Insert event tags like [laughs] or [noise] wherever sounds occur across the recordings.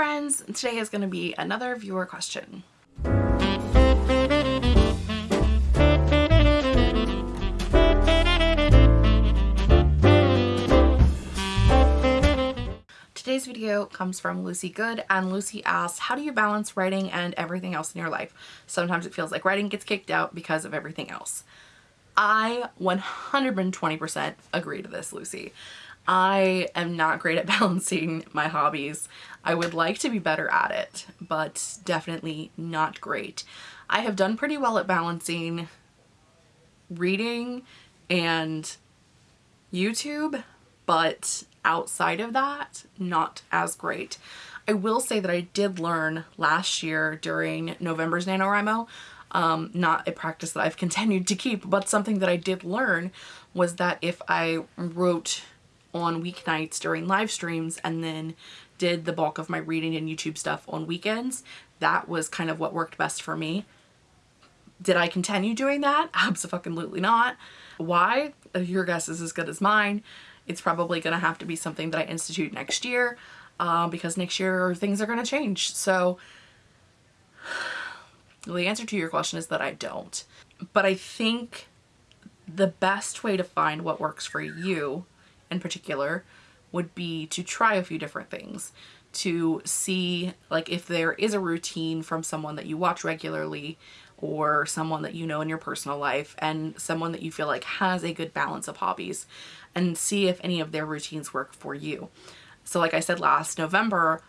friends! Today is going to be another viewer question. Today's video comes from Lucy Good and Lucy asks, how do you balance writing and everything else in your life? Sometimes it feels like writing gets kicked out because of everything else. I 120% agree to this, Lucy. I am not great at [laughs] balancing my hobbies. I would like to be better at it, but definitely not great. I have done pretty well at balancing reading and YouTube, but outside of that, not as great. I will say that I did learn last year during November's NaNoWriMo, um, not a practice that I've [laughs] continued to keep, but something that I did learn was that if I wrote on weeknights during live streams and then did the bulk of my reading and YouTube stuff on weekends, that was kind of what worked best for me. Did I continue doing that? [laughs] Absolutely not. Why? Your guess is as good as mine. It's probably going to have to be something that I institute next year uh, because next year things are going to change. So [sighs] the answer to your question is that I don't. But I think the best way to find what works for you in particular would be to try a few different things to see like if there is a routine from someone that you watch regularly or someone that you know in your personal life and someone that you feel like has a good balance of hobbies and see if any of their routines work for you. So like I said last November,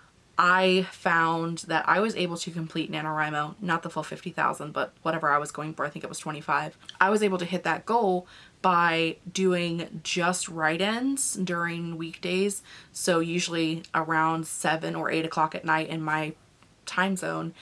I found that I was able to complete NaNoWriMo, not the full 50,000, but whatever I was going for, I think it was 25. I was able to hit that goal by doing just write-ins during weekdays. So usually around 7 or 8 o'clock at night in my time zone,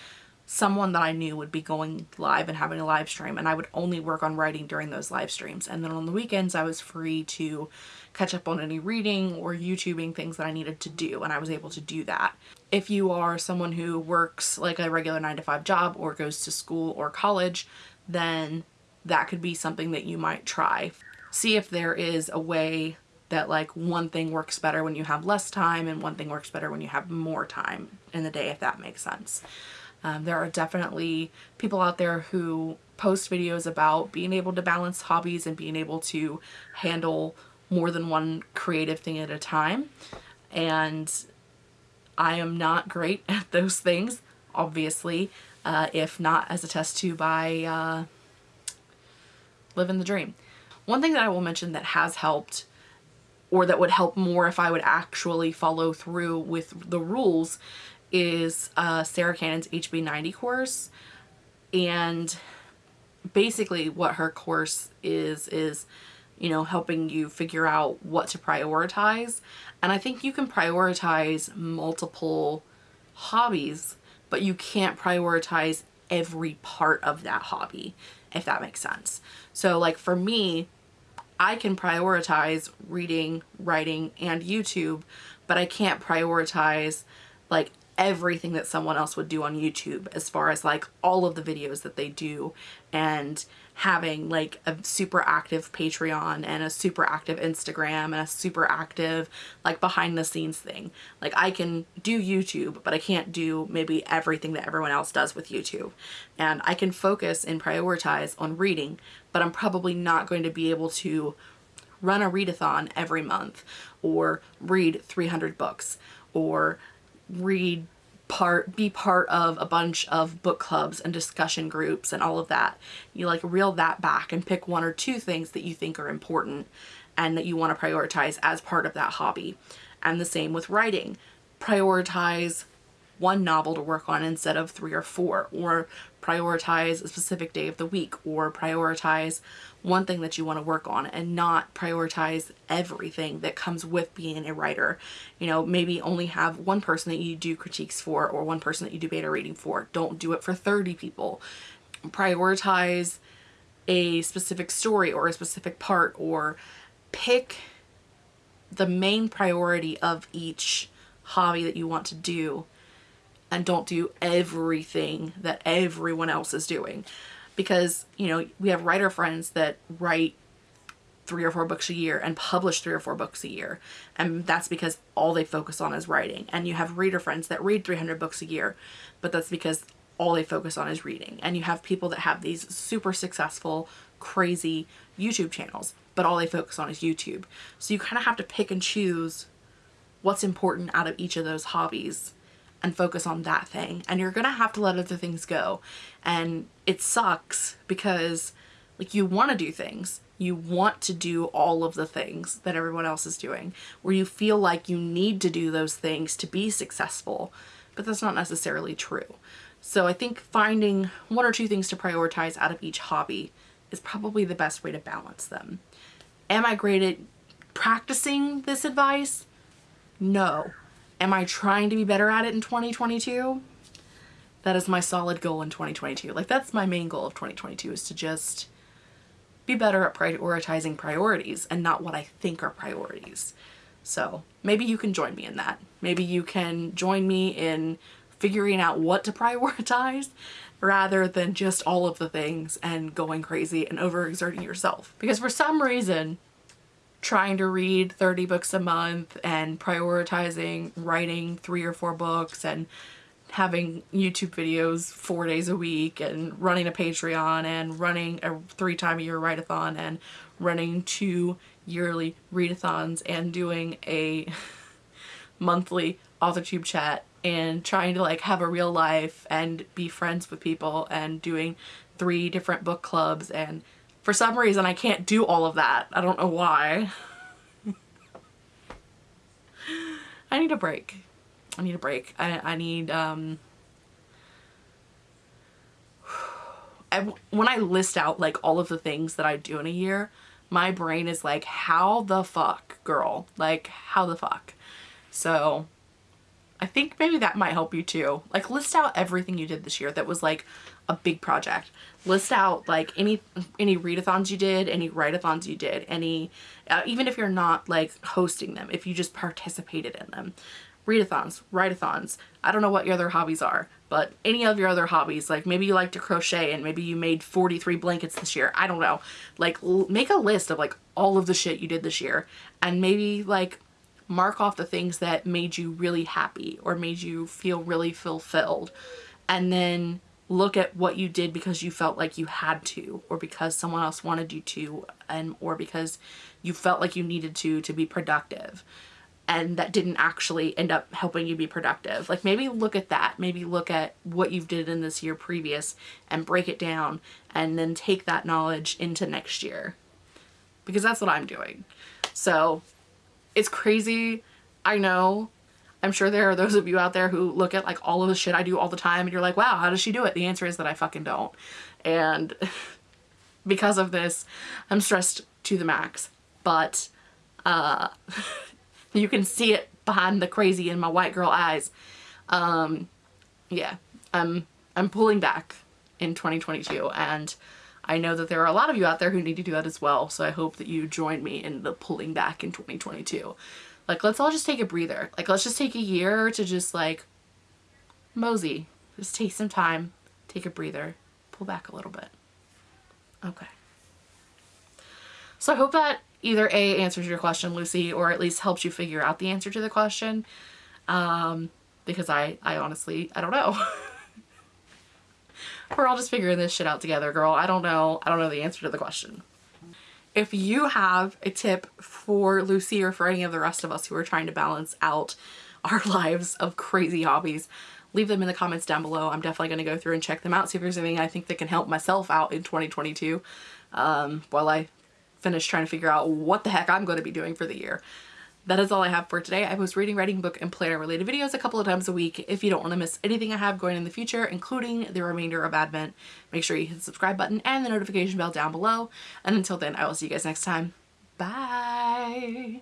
someone that I knew would be going live and having a live stream and I would only work on writing during those live streams. And then on the weekends I was free to catch up on any reading or YouTubing things that I needed to do and I was able to do that. If you are someone who works like a regular 9 to 5 job or goes to school or college, then that could be something that you might try. See if there is a way that like one thing works better when you have less time and one thing works better when you have more time in the day if that makes sense. Um, there are definitely people out there who post videos about being able to balance hobbies and being able to handle more than one creative thing at a time and I am not great [laughs] at those things obviously uh, if not as a test to by uh, living the dream. One thing that I will mention that has helped or that would help more if I would actually follow through with the rules is uh, Sarah Cannon's HB90 course and basically what her course is is you know helping you figure out what to prioritize and I think you can prioritize multiple hobbies but you can't prioritize every part of that hobby if that makes sense. So like for me, I can prioritize reading, writing, and YouTube, but I can't prioritize like everything that someone else would do on YouTube as far as like all of the videos that they do and having like a super active Patreon and a super active Instagram and a super active like behind the scenes thing. Like I can do YouTube, but I can't do maybe everything that everyone else does with YouTube. And I can focus and prioritize on reading, but I'm probably not going to be able to run a readathon every month or read 300 books or read part be part of a bunch of book clubs and discussion groups and all of that. You like reel that back and pick one or two things that you think are important and that you want to prioritize as part of that hobby. And the same with writing. Prioritize one novel to work on instead of three or four or prioritize a specific day of the week or prioritize one thing that you want to work on and not prioritize everything that comes with being a writer. You know, maybe only have one person that you do critiques for or one person that you do beta reading for. Don't do it for 30 people. Prioritize a specific story or a specific part or pick the main priority of each hobby that you want to do and don't do everything that everyone else is doing because you know we have writer friends that write three or four books a year and publish three or four books a year. And that's because all they focus on is writing. And you have reader friends that read 300 books a year, but that's because all they focus on is reading. And you have people that have these super successful, crazy YouTube channels, but all they focus on is YouTube. So you kind of have to pick and choose what's important out of each of those hobbies and focus on that thing. And you're gonna have to let other things go. And it sucks because like you want to do things. You want to do all of the things that everyone else is doing, where you feel like you need to do those things to be successful, but that's not necessarily true. So I think finding one or two things to prioritize out of each hobby is probably the best way to balance them. Am I great at practicing this advice? No. Am I trying to be better at it in 2022? That is my solid goal in 2022. Like that's my main goal of 2022 is to just be better at prioritizing priorities and not what I think are priorities. So maybe you can join me in that. Maybe you can join me in figuring out what to [laughs] prioritize rather than just all of the things and going crazy and overexerting yourself. Because for some reason, trying to read 30 books a month and prioritizing writing three or four books and having YouTube videos four days a week and running a Patreon and running a three time a year write-a-thon and running two yearly readathons and doing a [laughs] monthly AuthorTube chat and trying to like have a real life and be friends with people and doing three different book clubs and for some reason I can't do all of that. I don't know why. I need a break. I need a break. I, I need, um, [sighs] I, when I list out like all of the things that I do in a year, my brain is like, how the fuck, girl? Like, how the fuck? So I think maybe that might help you too. Like list out everything you did this year that was like a big project. List out like any any readathons you did, any write-a-thons you did, any uh, even if you're not like hosting them, if you just participated in them readathons, write-a-thons. I don't know what your other hobbies are, but any of your other hobbies, like maybe you like to crochet and maybe you made 43 blankets this year. I don't know. Like make a list of like all of the shit you did this year and maybe like mark off the things that made you really happy or made you feel really fulfilled and then look at what you did because you felt like you had to or because someone else wanted you to and or because you felt like you needed to to be productive and that didn't actually end up helping you be productive. Like maybe look at that. Maybe look at what you've did in this year previous and break it down and then take that knowledge into next year. Because that's what I'm doing. So it's crazy. I know. I'm sure there are those of you out there who look at like all of the shit I do all the time and you're like, wow, how does she do it? The answer is that I fucking don't. And [laughs] because of this, I'm stressed to the max. But uh [laughs] You can see it behind the crazy in my white girl eyes. Um, yeah, I'm, I'm pulling back in 2022 and I know that there are a lot of you out there who need to do that as well. So I hope that you join me in the pulling back in 2022. Like, let's all just take a breather. Like, let's just take a year to just like mosey. Just take some time, take a breather, pull back a little bit. Okay. So I hope that either A, answers your question, Lucy, or at least helps you figure out the answer to the question. Um, because I, I honestly, I don't know. [laughs] We're all just figuring this shit out together, girl. I don't know. I don't know the answer to the question. If you have a tip for Lucy or for any of the rest of us who are trying to balance out [laughs] our lives of crazy hobbies, leave them in the comments down below. I'm definitely going to go through and check them out, see if there's anything I think that can help myself out in 2022 um, while I finish trying to figure out what the heck I'm going to be doing for the year. That is all I have for today. I post reading, writing, book, and planner related videos a couple of times a week. If you don't want to miss anything I have going in the future, including the remainder of Advent, make sure you hit the subscribe button and the notification bell down below. And until then, I will see you guys next time. Bye!